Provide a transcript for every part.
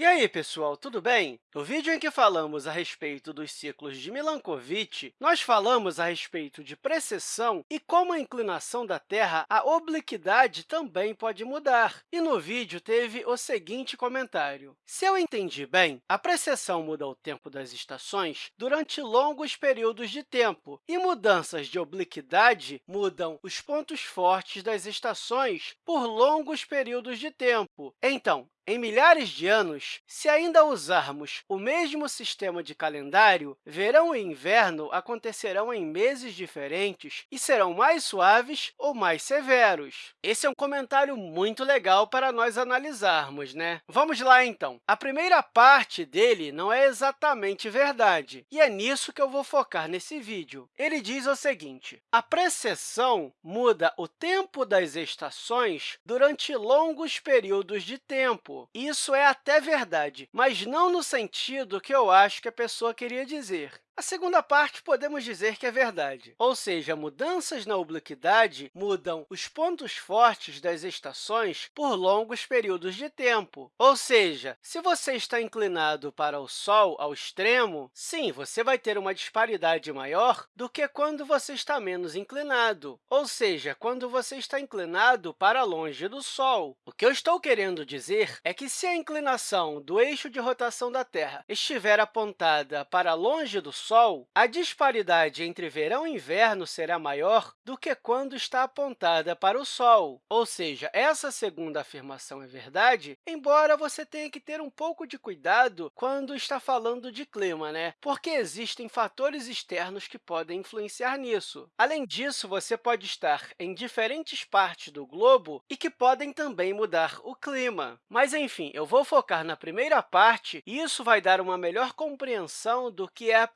E aí, pessoal, tudo bem? No vídeo em que falamos a respeito dos ciclos de Milankovitch, nós falamos a respeito de precessão e como a inclinação da Terra, a obliquidade também pode mudar. E no vídeo teve o seguinte comentário. Se eu entendi bem, a precessão muda o tempo das estações durante longos períodos de tempo, e mudanças de obliquidade mudam os pontos fortes das estações por longos períodos de tempo. Então, em milhares de anos, se ainda usarmos o mesmo sistema de calendário, verão e inverno acontecerão em meses diferentes e serão mais suaves ou mais severos. Esse é um comentário muito legal para nós analisarmos, né? Vamos lá, então. A primeira parte dele não é exatamente verdade, e é nisso que eu vou focar nesse vídeo. Ele diz o seguinte, a precessão muda o tempo das estações durante longos períodos de tempo. Isso é até verdade, mas não no sentido que eu acho que a pessoa queria dizer. A segunda parte podemos dizer que é verdade, ou seja, mudanças na obliquidade mudam os pontos fortes das estações por longos períodos de tempo. Ou seja, se você está inclinado para o Sol ao extremo, sim, você vai ter uma disparidade maior do que quando você está menos inclinado, ou seja, quando você está inclinado para longe do Sol. O que eu estou querendo dizer é que, se a inclinação do eixo de rotação da Terra estiver apontada para longe do Sol, Sol, a disparidade entre verão e inverno será maior do que quando está apontada para o Sol. Ou seja, essa segunda afirmação é verdade, embora você tenha que ter um pouco de cuidado quando está falando de clima, né? porque existem fatores externos que podem influenciar nisso. Além disso, você pode estar em diferentes partes do globo e que podem também mudar o clima. Mas, enfim, eu vou focar na primeira parte e isso vai dar uma melhor compreensão do que é a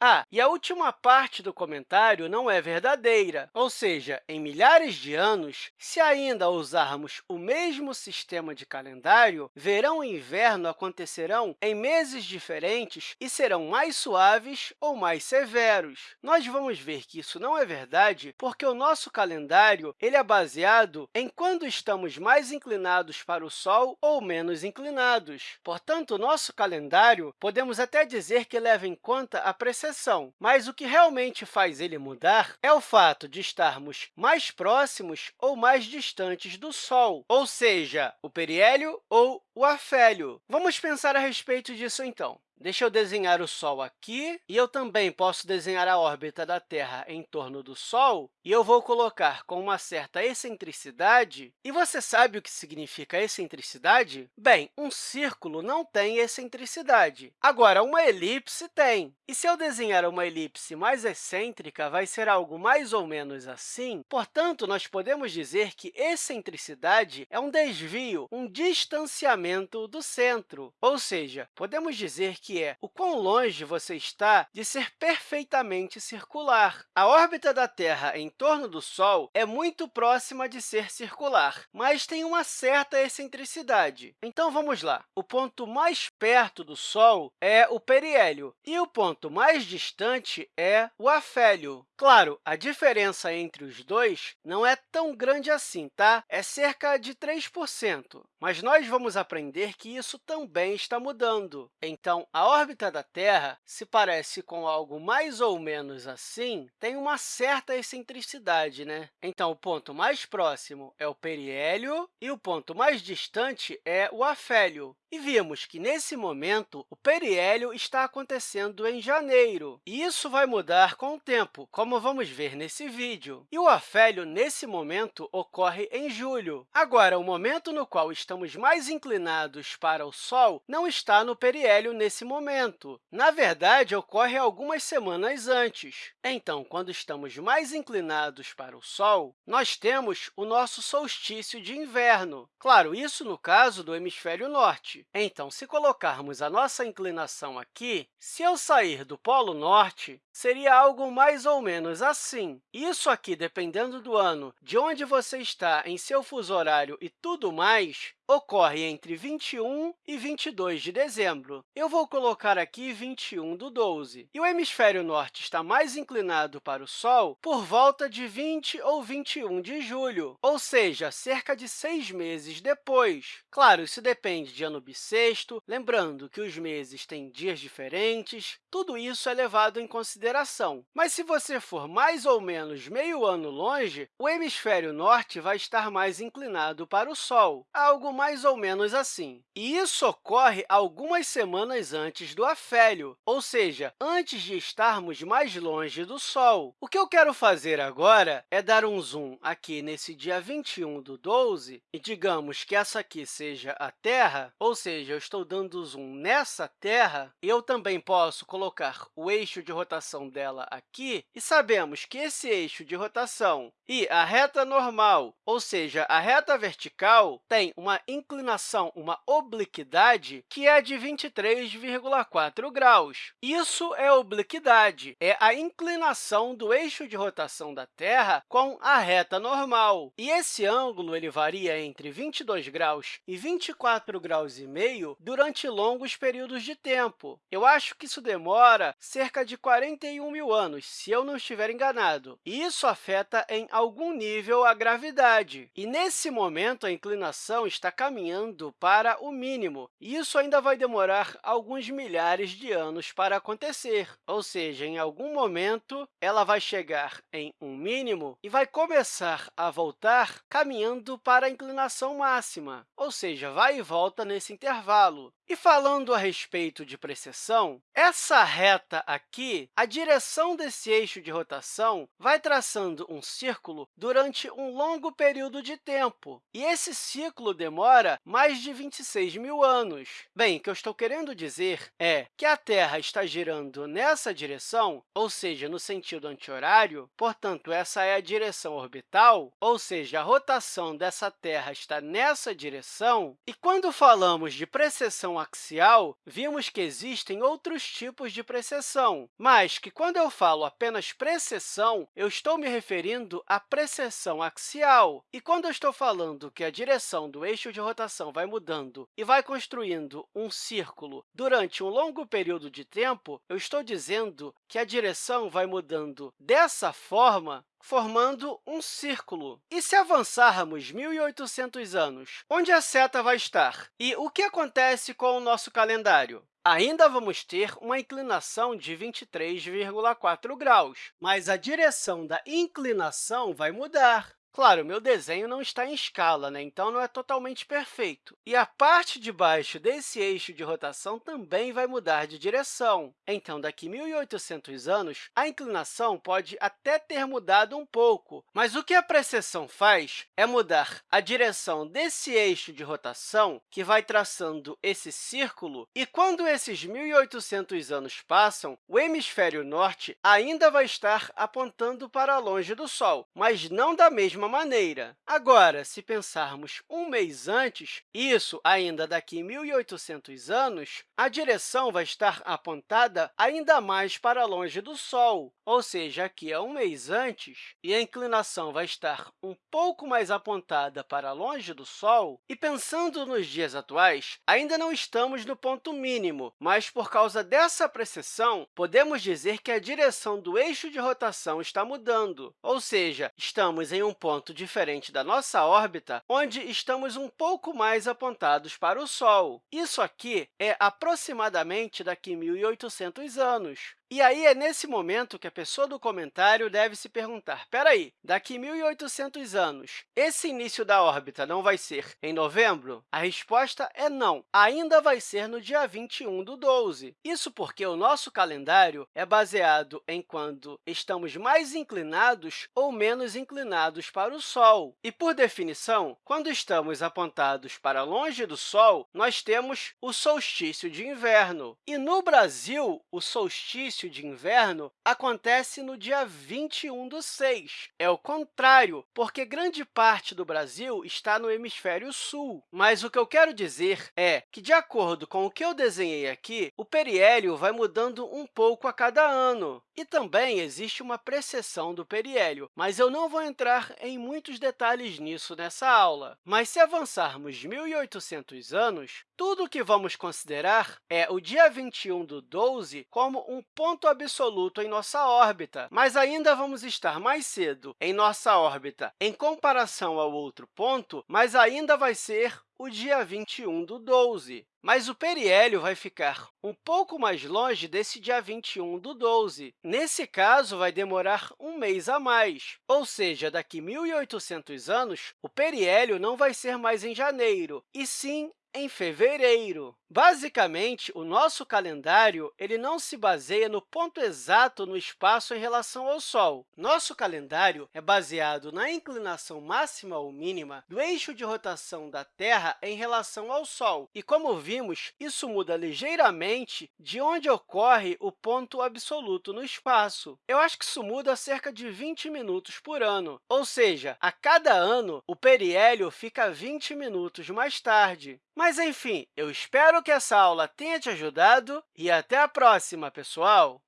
Ah, e a última parte do comentário não é verdadeira, ou seja, em milhares de anos, se ainda usarmos o mesmo sistema de calendário, verão e inverno acontecerão em meses diferentes e serão mais suaves ou mais severos. Nós vamos ver que isso não é verdade porque o nosso calendário ele é baseado em quando estamos mais inclinados para o Sol ou menos inclinados. Portanto, o nosso calendário, podemos até dizer que leva em conta conta a precessão, mas o que realmente faz ele mudar é o fato de estarmos mais próximos ou mais distantes do Sol, ou seja, o periélio ou o afélio. Vamos pensar a respeito disso, então. Deixa eu desenhar o Sol aqui, e eu também posso desenhar a órbita da Terra em torno do Sol, e eu vou colocar com uma certa excentricidade. E você sabe o que significa excentricidade? Bem, um círculo não tem excentricidade. Agora, uma elipse tem. E se eu desenhar uma elipse mais excêntrica, vai ser algo mais ou menos assim. Portanto, nós podemos dizer que excentricidade é um desvio, um distanciamento do centro. Ou seja, podemos dizer que que é o quão longe você está de ser perfeitamente circular. A órbita da Terra em torno do Sol é muito próxima de ser circular, mas tem uma certa excentricidade. Então, vamos lá. O ponto mais perto do Sol é o periélio, e o ponto mais distante é o afélio. Claro, a diferença entre os dois não é tão grande assim, tá? É cerca de 3%, mas nós vamos aprender que isso também está mudando. Então, a órbita da Terra se parece com algo mais ou menos assim, tem uma certa excentricidade. Né? Então, o ponto mais próximo é o periélio e o ponto mais distante é o afélio. E vimos que, nesse momento, o periélio está acontecendo em janeiro, e isso vai mudar com o tempo, como vamos ver nesse vídeo. E o afélio, nesse momento, ocorre em julho. Agora, o momento no qual estamos mais inclinados para o Sol não está no periélio nesse momento. Na verdade, ocorre algumas semanas antes. Então, quando estamos mais inclinados para o Sol, nós temos o nosso solstício de inverno. Claro, isso no caso do hemisfério norte. Então, se colocarmos a nossa inclinação aqui, se eu sair do Polo Norte, seria algo mais ou menos assim. Isso aqui, dependendo do ano, de onde você está em seu fuso horário e tudo mais, ocorre entre 21 e 22 de dezembro. Eu vou colocar aqui 21 do 12. E o hemisfério norte está mais inclinado para o Sol por volta de 20 ou 21 de julho, ou seja, cerca de seis meses depois. Claro, isso depende de ano bissexto, lembrando que os meses têm dias diferentes, tudo isso é levado em consideração. Mas se você for mais ou menos meio ano longe, o hemisfério norte vai estar mais inclinado para o Sol, algo mais ou menos assim. E isso ocorre algumas semanas antes do afélio, ou seja, antes de estarmos mais longe do Sol. O que eu quero fazer agora é dar um zoom aqui nesse dia 21 do 12 e digamos que essa aqui seja a Terra, ou seja, eu estou dando zoom nessa Terra, e eu também posso colocar o eixo de rotação dela aqui, e sabemos que esse eixo de rotação e a reta normal, ou seja, a reta vertical, tem uma inclinação, uma obliquidade, que é de 23,4 graus. Isso é obliquidade, é a inclinação do eixo de rotação da Terra com a reta normal. E esse ângulo ele varia entre 22 graus e 24 graus e meio durante longos períodos de tempo. Eu acho que isso demora cerca de 41 mil anos, se eu não estiver enganado. E isso afeta em algum nível a gravidade. E, nesse momento, a inclinação está caminhando para o mínimo. E isso ainda vai demorar alguns milhares de anos para acontecer, ou seja, em algum momento, ela vai chegar em um mínimo e vai começar a voltar caminhando para a inclinação máxima, ou seja, vai e volta nesse intervalo. E falando a respeito de precessão, essa reta aqui, a direção desse eixo de rotação vai traçando um círculo durante um longo período de tempo, e esse ciclo demora mais de 26 mil anos. Bem, o que eu estou querendo dizer é que a Terra está girando nessa direção, ou seja, no sentido anti-horário, portanto, essa é a direção orbital, ou seja, a rotação dessa Terra está nessa direção, e quando falamos de precessão axial, vimos que existem outros tipos de precessão, mas que, quando eu falo apenas precessão, eu estou me referindo à precessão axial. E quando eu estou falando que a direção do eixo de rotação vai mudando e vai construindo um círculo durante um longo período de tempo, eu estou dizendo que a direção vai mudando dessa forma formando um círculo. E se avançarmos 1.800 anos, onde a seta vai estar? E o que acontece com o nosso calendário? Ainda vamos ter uma inclinação de 23,4 graus, mas a direção da inclinação vai mudar. Claro, meu desenho não está em escala, né? então não é totalmente perfeito. E a parte de baixo desse eixo de rotação também vai mudar de direção. Então, daqui 1.800 anos, a inclinação pode até ter mudado um pouco, mas o que a precessão faz é mudar a direção desse eixo de rotação, que vai traçando esse círculo, e quando esses 1.800 anos passam, o hemisfério norte ainda vai estar apontando para longe do Sol, mas não da mesma mesma maneira. Agora, se pensarmos um mês antes, isso ainda daqui 1.800 anos, a direção vai estar apontada ainda mais para longe do Sol, ou seja, aqui é um mês antes, e a inclinação vai estar um pouco mais apontada para longe do Sol. E pensando nos dias atuais, ainda não estamos no ponto mínimo, mas por causa dessa precessão, podemos dizer que a direção do eixo de rotação está mudando, ou seja, estamos em um ponto ponto diferente da nossa órbita, onde estamos um pouco mais apontados para o Sol. Isso aqui é aproximadamente daqui 1.800 anos. E aí é nesse momento que a pessoa do comentário deve se perguntar, espera aí, daqui 1.800 anos, esse início da órbita não vai ser em novembro? A resposta é não, ainda vai ser no dia 21 do 12. Isso porque o nosso calendário é baseado em quando estamos mais inclinados ou menos inclinados para o Sol. E, por definição, quando estamos apontados para longe do Sol, nós temos o solstício de inverno. E, no Brasil, o solstício solstício de inverno acontece no dia 21 do 6. É o contrário, porque grande parte do Brasil está no hemisfério sul. Mas o que eu quero dizer é que, de acordo com o que eu desenhei aqui, o periélio vai mudando um pouco a cada ano. E também existe uma precessão do periélio, mas eu não vou entrar em muitos detalhes nisso nessa aula. Mas, se avançarmos 1.800 anos, tudo o que vamos considerar é o dia 21 do 12 como um ponto absoluto em nossa órbita, mas ainda vamos estar mais cedo em nossa órbita em comparação ao outro ponto, mas ainda vai ser o dia 21 do 12. Mas o periélio vai ficar um pouco mais longe desse dia 21 do 12. Nesse caso, vai demorar um mês a mais, ou seja, daqui 1.800 anos, o periélio não vai ser mais em janeiro, e sim em fevereiro. Basicamente, o nosso calendário ele não se baseia no ponto exato no espaço em relação ao Sol. Nosso calendário é baseado na inclinação máxima ou mínima do eixo de rotação da Terra em relação ao Sol. E, como vimos, isso muda ligeiramente de onde ocorre o ponto absoluto no espaço. Eu acho que isso muda cerca de 20 minutos por ano, ou seja, a cada ano, o periélio fica 20 minutos mais tarde. Mas, enfim, eu espero que essa aula tenha te ajudado e até a próxima, pessoal!